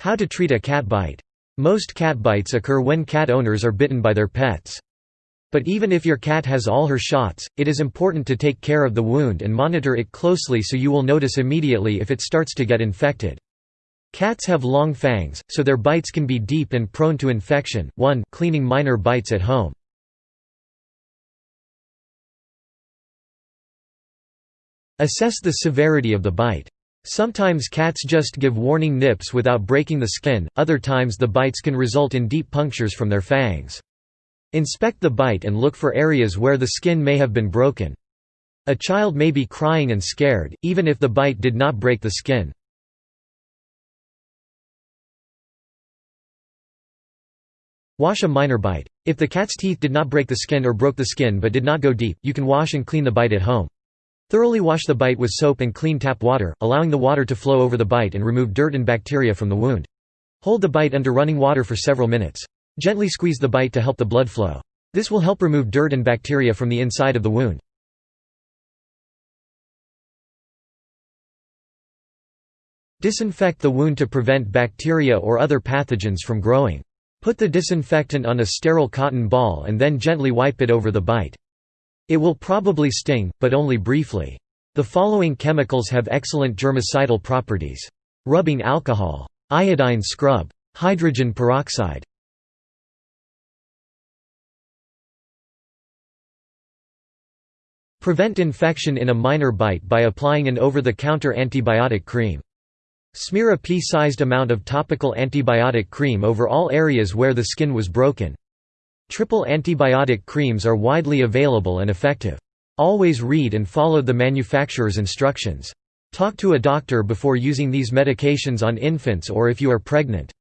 How to treat a cat bite. Most cat bites occur when cat owners are bitten by their pets. But even if your cat has all her shots, it is important to take care of the wound and monitor it closely so you will notice immediately if it starts to get infected. Cats have long fangs, so their bites can be deep and prone to infection. 1. Cleaning minor bites at home. Assess the severity of the bite. Sometimes cats just give warning nips without breaking the skin, other times the bites can result in deep punctures from their fangs. Inspect the bite and look for areas where the skin may have been broken. A child may be crying and scared, even if the bite did not break the skin. Wash a minor bite. If the cat's teeth did not break the skin or broke the skin but did not go deep, you can wash and clean the bite at home. Thoroughly wash the bite with soap and clean tap water, allowing the water to flow over the bite and remove dirt and bacteria from the wound. Hold the bite under running water for several minutes. Gently squeeze the bite to help the blood flow. This will help remove dirt and bacteria from the inside of the wound. Disinfect the wound to prevent bacteria or other pathogens from growing. Put the disinfectant on a sterile cotton ball and then gently wipe it over the bite. It will probably sting, but only briefly. The following chemicals have excellent germicidal properties. Rubbing alcohol. Iodine scrub. Hydrogen peroxide. Prevent infection in a minor bite by applying an over-the-counter antibiotic cream. Smear a pea-sized amount of topical antibiotic cream over all areas where the skin was broken. Triple antibiotic creams are widely available and effective. Always read and follow the manufacturer's instructions. Talk to a doctor before using these medications on infants or if you are pregnant.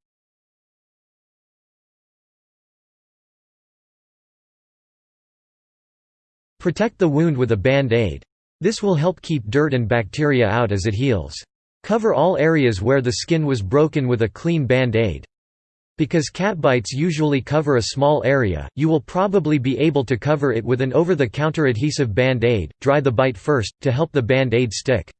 Protect the wound with a band-aid. This will help keep dirt and bacteria out as it heals. Cover all areas where the skin was broken with a clean band-aid. Because cat bites usually cover a small area, you will probably be able to cover it with an over-the-counter adhesive band-aid. Dry the bite first, to help the band-aid stick.